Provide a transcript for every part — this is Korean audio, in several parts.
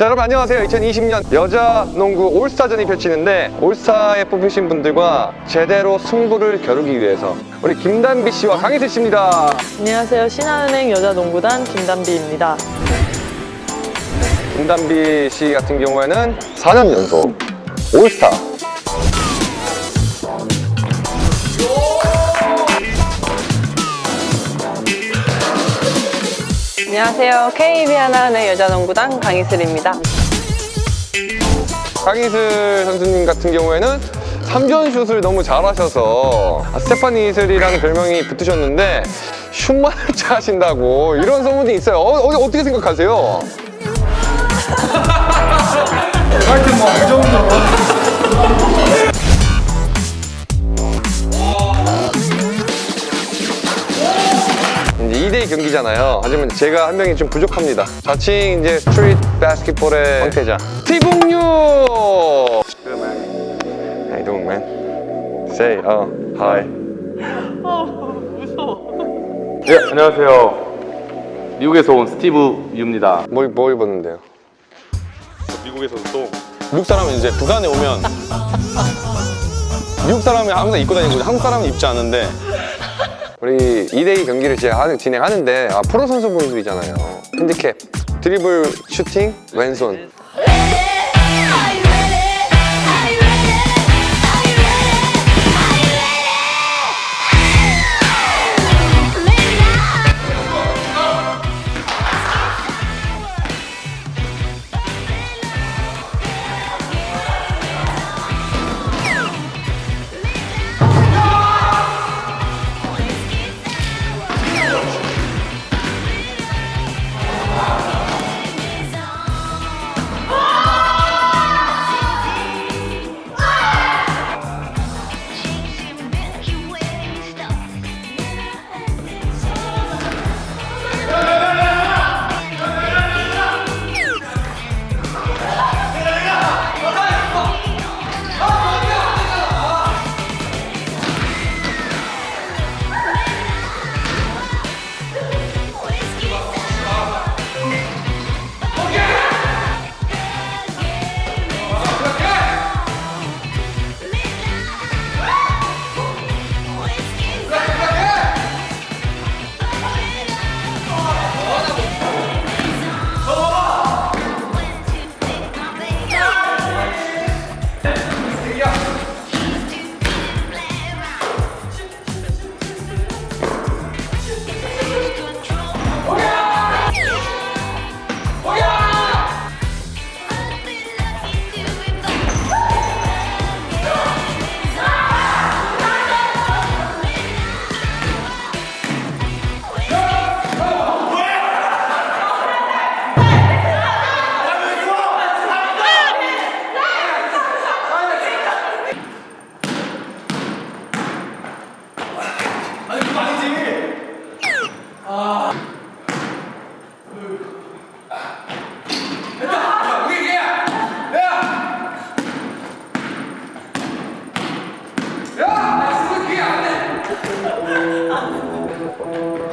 자 여러분 안녕하세요 2020년 여자 농구 올스타전이 펼치는데 올스타에 뽑히신 분들과 제대로 승부를 겨루기 위해서 우리 김단비 씨와 강희슬 씨입니다 안녕하세요. 신한은행 여자농구단 김단비입니다. 김단비 씨 같은 경우에는 4년 연속 올스타 안녕하세요. KB 하나은행 여자농구단 강희슬입니다. 강희슬 선수님 같은 경우에는 3전 슛을 너무 잘하셔서 아, 스테파니 이슬이라는 별명이 붙으셨는데 슛만 잘하신다고 이런 소문이 있어요 어, 어, 어떻게 생각하세요? 하여튼 뭐이 정도 이제 2대2 경기잖아요. 하지만 제가 한 명이 좀 부족합니다. 자칭 이제 street basketball의 황태자 티봉유. How you doing, man? Say, uh, hi. 네, 안녕하세요. 미국에서 온 스티브 유입니다. 뭐, 뭐 입었는데요? 미국에서 또 미국 사람은 이제 부산에 오면 미국 사람이 항상 입고 다니고 한국 사람은 입지 않은데 우리 2대2 경기를 진행하는데 아, 프로 선수분들이잖아요. 핸디캡, 드리블, 슈팅, 왼손. 그거 아니지? 아.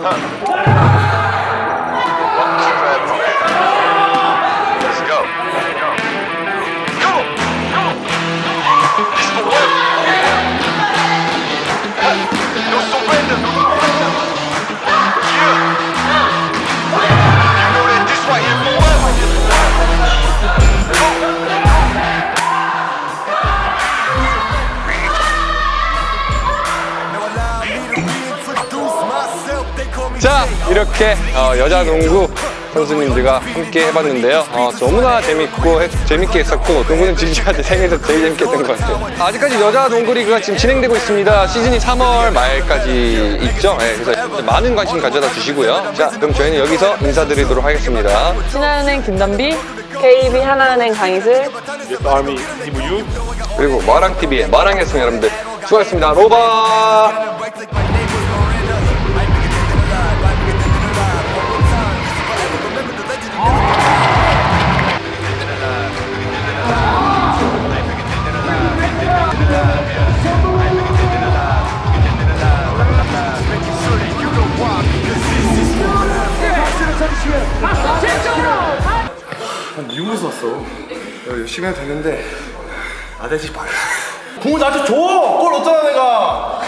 됐다! 자, 이렇게 어, 여자 농구 선수님들과 함께 해봤는데요. 어, 너무나 재밌고 해- 재밌게 했었고 농구는 진지한테 생에서 제일 재밌게 했던 것 같아요. 아직까지 여자 농구 리그가 지금 진행되고 있습니다. 시즌이 3월 말까지 있죠. 네, 그래서 많은 관심 가져다 주시고요. 자, 그럼 저희는 여기서 인사드리도록 하겠습니다. 신한은행 김단비, KB 하나은행 강희슬, 아미 스티브 유. 그리고 마랑TV의 마랑이었습니다, 여러분들. 수고하셨습니다. 로바! 열심히 해도 되는데 나대지 마라. 공을 나한테 줘! 골 넣었잖아 내가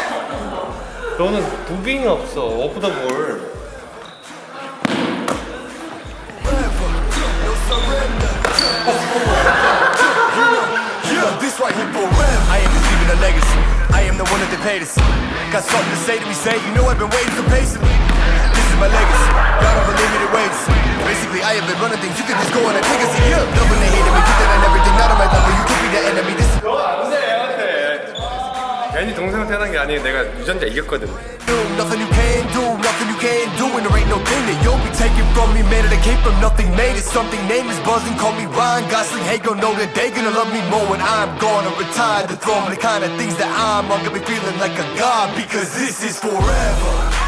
너는 무빙이 없어 오프 더 볼. This right here forever. I am just leaving a legacy. I am the one that they paid us. Got something to say to me, say, you know I've been waiting so patiently. This is my legacy. God of unlimited ways. Basically, I have been running things. You can just go on and take a seat. Yeah. Loving they hating me, did that and everything. Not on my level. You could be the enemy. This is 괜히 동생한테 하는 게 아니에요. 내가 유전자 이겼거든. do. Nothing you can do, nothing you can do. And there ain't no thing that you'll be taking from me. Man, it came from nothing, made it something. Name is buzzing, call me Ryan Gosling. Hey, gon' know that they gonna love me more when I'm gonna retire the throne. The kind of things that I'm, I'm gonna be feeling like a god because this is forever.